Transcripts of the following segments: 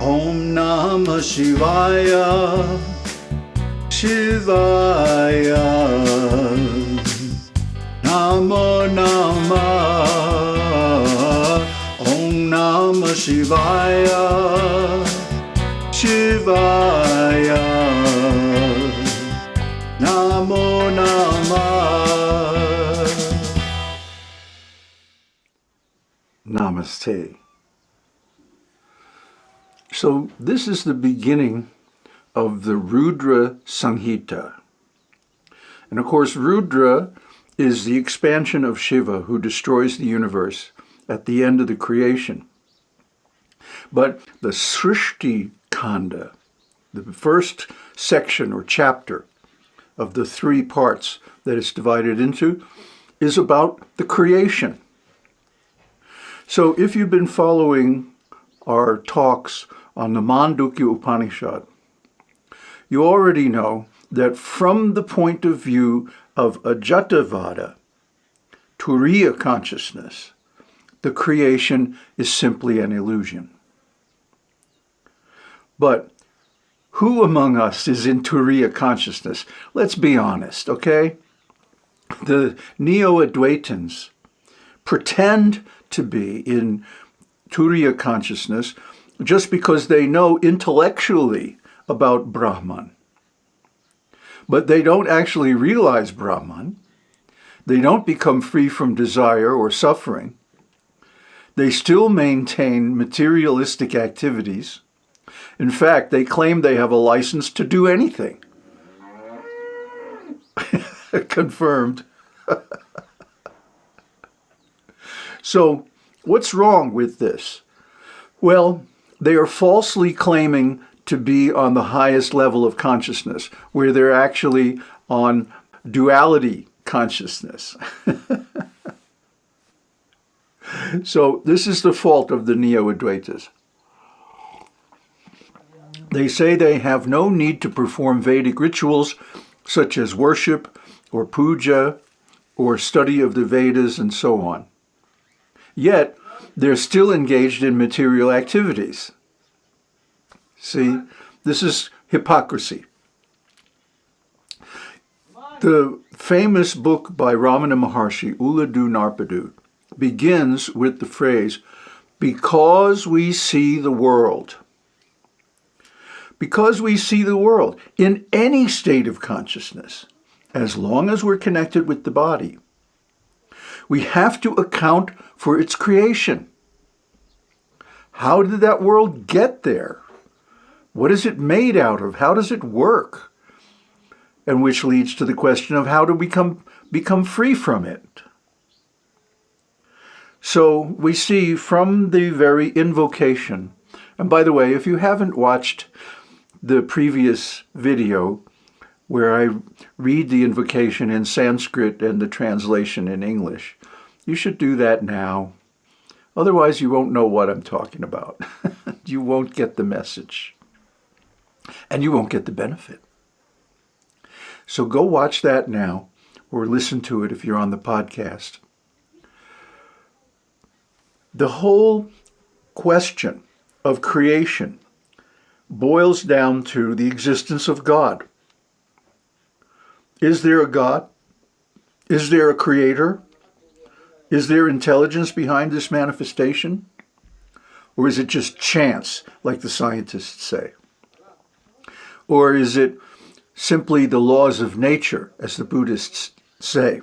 Om Namah Shivaya Shivaya. Namo Namah Om Namah Shivaya Shivaya. Namo Namah. Namaste. So this is the beginning of the Rudra Samhita. And of course, Rudra is the expansion of Shiva who destroys the universe at the end of the creation. But the Srishti Kanda, the first section or chapter of the three parts that it's divided into, is about the creation. So if you've been following our talks on the Mandukya Upanishad, you already know that from the point of view of Ajatavada, Turiya consciousness, the creation is simply an illusion. But who among us is in Turiya consciousness? Let's be honest, okay? The Neo-Advaitins pretend to be in Turiya consciousness just because they know intellectually about Brahman. But they don't actually realize Brahman. They don't become free from desire or suffering. They still maintain materialistic activities. In fact, they claim they have a license to do anything. Confirmed. so, what's wrong with this? Well, they are falsely claiming to be on the highest level of consciousness, where they're actually on duality consciousness. so this is the fault of the Neo-Advaitas. They say they have no need to perform Vedic rituals such as worship or puja or study of the Vedas and so on. Yet, they're still engaged in material activities. See, this is hypocrisy. The famous book by Ramana Maharshi, Ulladu Narpadu, begins with the phrase, because we see the world. Because we see the world in any state of consciousness, as long as we're connected with the body, we have to account for its creation. How did that world get there? What is it made out of? How does it work? And which leads to the question of how to become, become free from it. So we see from the very invocation, and by the way, if you haven't watched the previous video where I read the invocation in Sanskrit and the translation in English, you should do that now. Otherwise, you won't know what I'm talking about. you won't get the message and you won't get the benefit. So go watch that now or listen to it if you're on the podcast. The whole question of creation boils down to the existence of God. Is there a God? Is there a creator? Is there intelligence behind this manifestation? Or is it just chance, like the scientists say? Or is it simply the laws of nature, as the Buddhists say?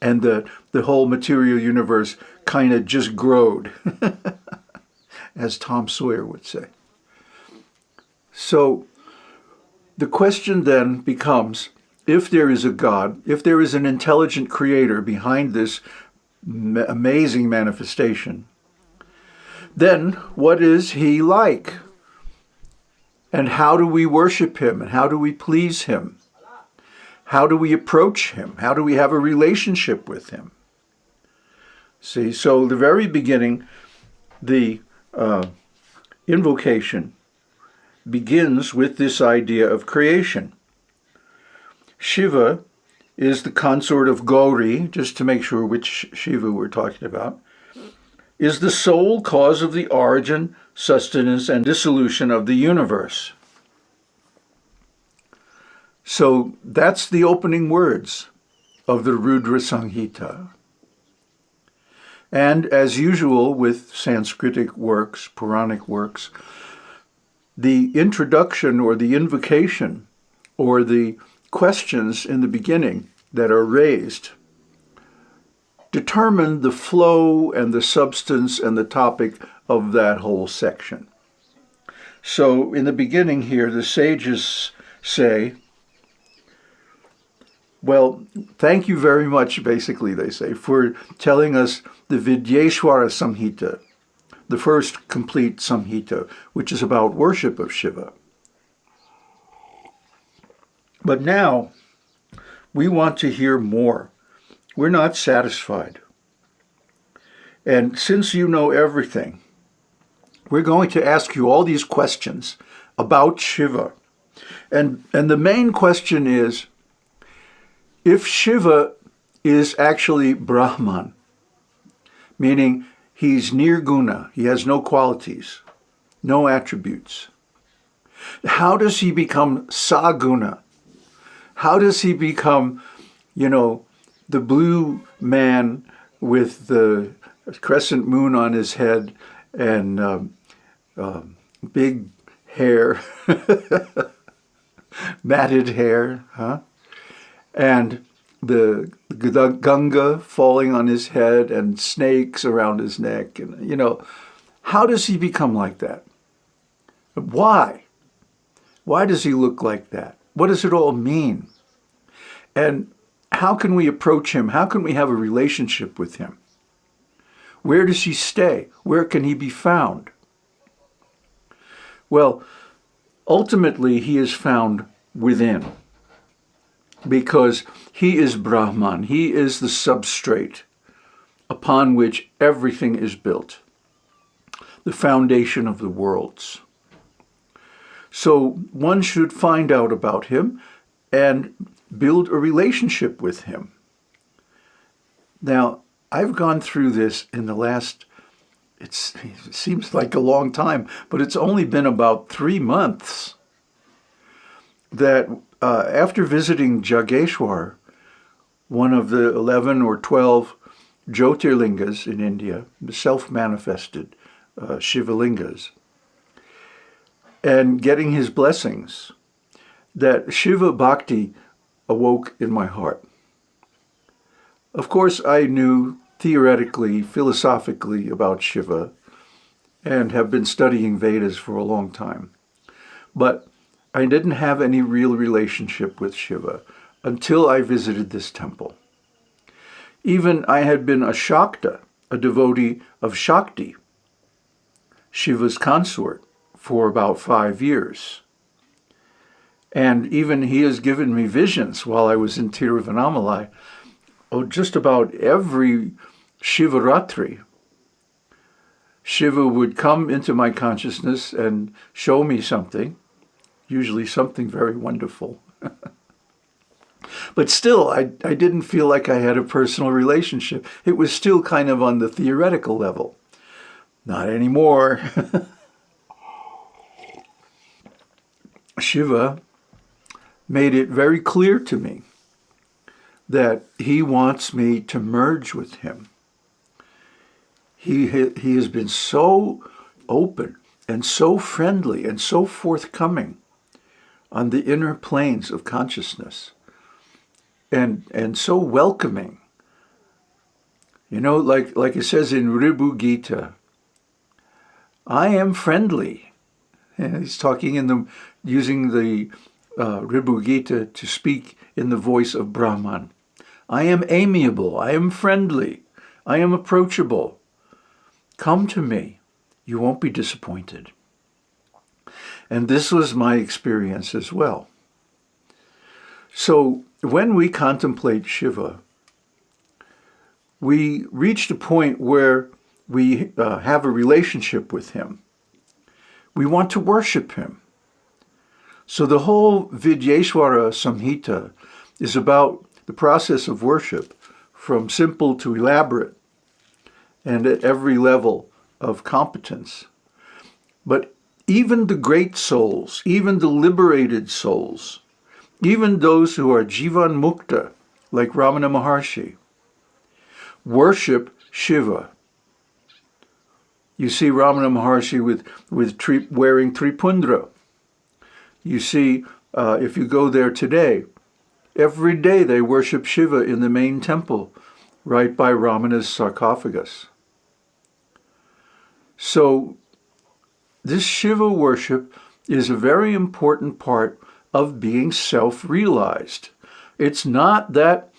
And the, the whole material universe kind of just growed, as Tom Sawyer would say. So the question then becomes, if there is a God, if there is an intelligent creator behind this amazing manifestation, then what is he like? And how do we worship him? And how do we please him? How do we approach him? How do we have a relationship with him? See, so the very beginning, the uh, invocation begins with this idea of creation. Shiva is the consort of Gauri, just to make sure which Shiva we're talking about. is the sole cause of the origin, sustenance, and dissolution of the universe. So that's the opening words of the Rudra Samhita. And as usual with Sanskritic works, Puranic works, the introduction or the invocation or the questions in the beginning that are raised determine the flow and the substance and the topic of that whole section. So in the beginning here, the sages say, well, thank you very much, basically, they say, for telling us the Vidyeshwara Samhita, the first complete Samhita, which is about worship of Shiva. But now, we want to hear more. We're not satisfied. And since you know everything, we're going to ask you all these questions about Shiva. And, and the main question is, if Shiva is actually Brahman, meaning he's nirguna, he has no qualities, no attributes, how does he become saguna? How does he become, you know, the blue man with the crescent moon on his head and um, um, big hair, matted hair, huh? and the, the Ganga falling on his head and snakes around his neck. And, you know, how does he become like that? Why? Why does he look like that? What does it all mean? And how can we approach him? How can we have a relationship with him? Where does he stay? Where can he be found? Well, ultimately, he is found within because he is Brahman. He is the substrate upon which everything is built, the foundation of the worlds. So one should find out about him and build a relationship with him. Now, I've gone through this in the last, it seems like a long time, but it's only been about three months that uh, after visiting Jageshwar, one of the 11 or 12 Jyotirlingas in India, the self-manifested uh, Shivalingas, and getting his blessings, that Shiva Bhakti awoke in my heart. Of course, I knew theoretically, philosophically about Shiva and have been studying Vedas for a long time. But I didn't have any real relationship with Shiva until I visited this temple. Even I had been a Shakta, a devotee of Shakti, Shiva's consort, for about five years. And even he has given me visions while I was in Tiruvannamalai. Oh, just about every Shivaratri, Shiva would come into my consciousness and show me something, usually something very wonderful. but still, I, I didn't feel like I had a personal relationship. It was still kind of on the theoretical level. Not anymore. Shiva made it very clear to me that he wants me to merge with him. He, he has been so open and so friendly and so forthcoming on the inner planes of consciousness and, and so welcoming. You know, like, like it says in Ribu Gita, I am friendly. And he's talking in the, using the uh, Ribu Gita to speak in the voice of Brahman. I am amiable, I am friendly, I am approachable. Come to me, you won't be disappointed. And this was my experience as well. So when we contemplate Shiva, we reach a point where we uh, have a relationship with him. We want to worship him. So the whole Vidyeshwara Samhita is about the process of worship from simple to elaborate. and at every level of competence. But even the great souls, even the liberated souls, even those who are Jivan Mukta, like Ramana Maharshi, worship Shiva. You see Ramana Maharshi with, with wearing Tripundra. You see, uh, if you go there today, every day they worship Shiva in the main temple, right by Ramana's sarcophagus. So this Shiva worship is a very important part of being self-realized. It's not that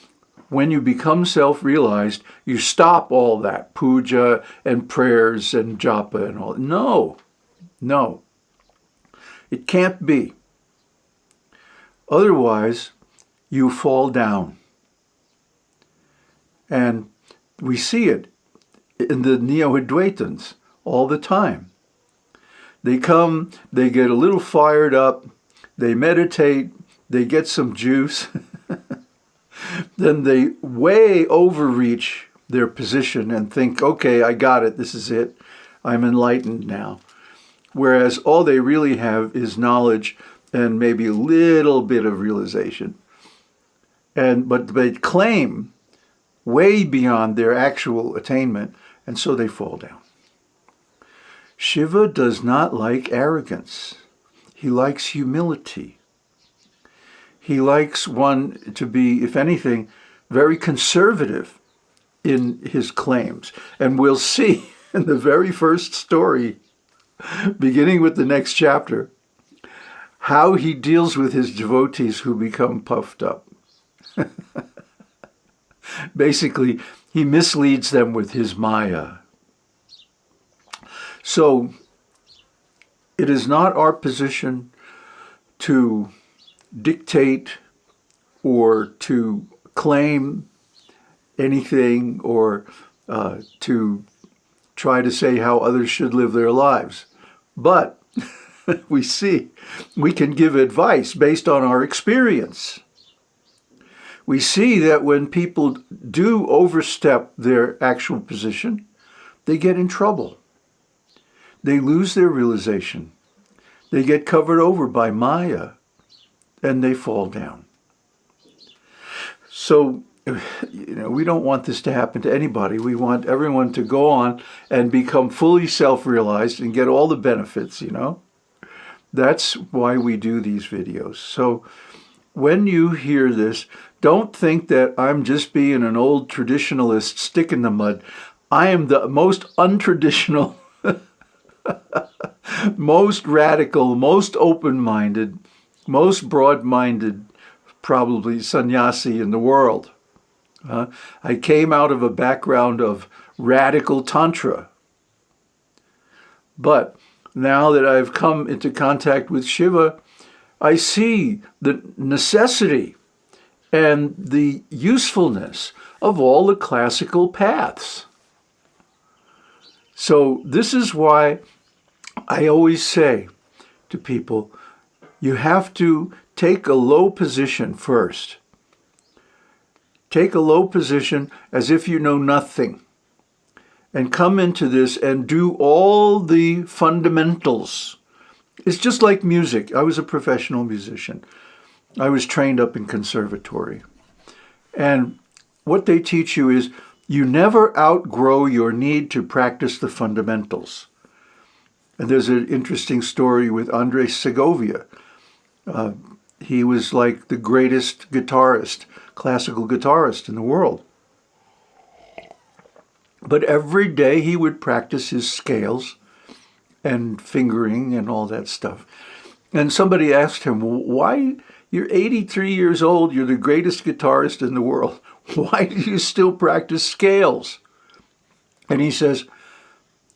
when you become self-realized, you stop all that puja and prayers and japa and all. No, no. It can't be. Otherwise, you fall down. And we see it in the Neo-Advaitins all the time. They come, they get a little fired up, they meditate, they get some juice, then they way overreach their position and think, okay, I got it, this is it, I'm enlightened now. Whereas all they really have is knowledge and maybe a little bit of realization. And But they claim way beyond their actual attainment, and so they fall down. Shiva does not like arrogance. He likes humility. He likes one to be, if anything, very conservative in his claims. And we'll see in the very first story, beginning with the next chapter, how he deals with his devotees who become puffed up. Basically, he misleads them with his Maya. So, it is not our position to dictate or to claim anything or uh, to try to say how others should live their lives. But we see we can give advice based on our experience. We see that when people do overstep their actual position, they get in trouble. They lose their realization. They get covered over by Maya and they fall down. So, you know, we don't want this to happen to anybody. We want everyone to go on and become fully self-realized and get all the benefits, you know. That's why we do these videos. So when you hear this, don't think that I'm just being an old traditionalist stick in the mud. I am the most untraditional, most radical, most open-minded, most broad-minded, probably sannyasi in the world. Uh, I came out of a background of radical tantra. But now that I've come into contact with Shiva, I see the necessity and the usefulness of all the classical paths. So this is why I always say to people, you have to take a low position first. Take a low position as if you know nothing and come into this and do all the fundamentals. It's just like music. I was a professional musician. I was trained up in conservatory. And what they teach you is you never outgrow your need to practice the fundamentals. And there's an interesting story with Andres Segovia. Uh, he was like the greatest guitarist, classical guitarist in the world. But every day he would practice his scales and fingering and all that stuff. And somebody asked him, why, you're 83 years old, you're the greatest guitarist in the world. Why do you still practice scales? And he says,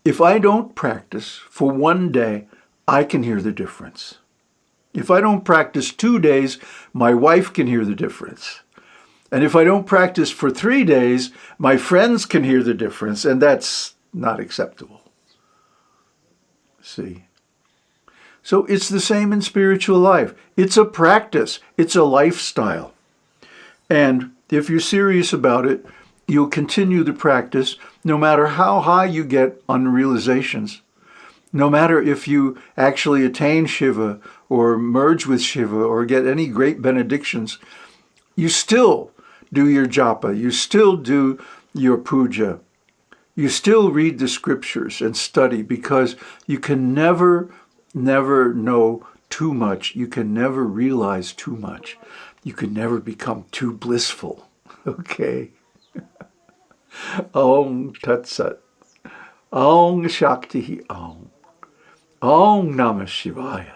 if I don't practice for one day, I can hear the difference. If I don't practice two days, my wife can hear the difference. And if I don't practice for three days, my friends can hear the difference, and that's not acceptable. See? So it's the same in spiritual life. It's a practice. It's a lifestyle. And if you're serious about it, you'll continue the practice no matter how high you get on realizations. No matter if you actually attain Shiva or merge with Shiva or get any great benedictions, you still do your japa, you still do your puja, you still read the scriptures and study because you can never, never know too much. You can never realize too much. You can never become too blissful. Okay. Om Tat Sat. Om Shakti Om. Om Namah Shivaya.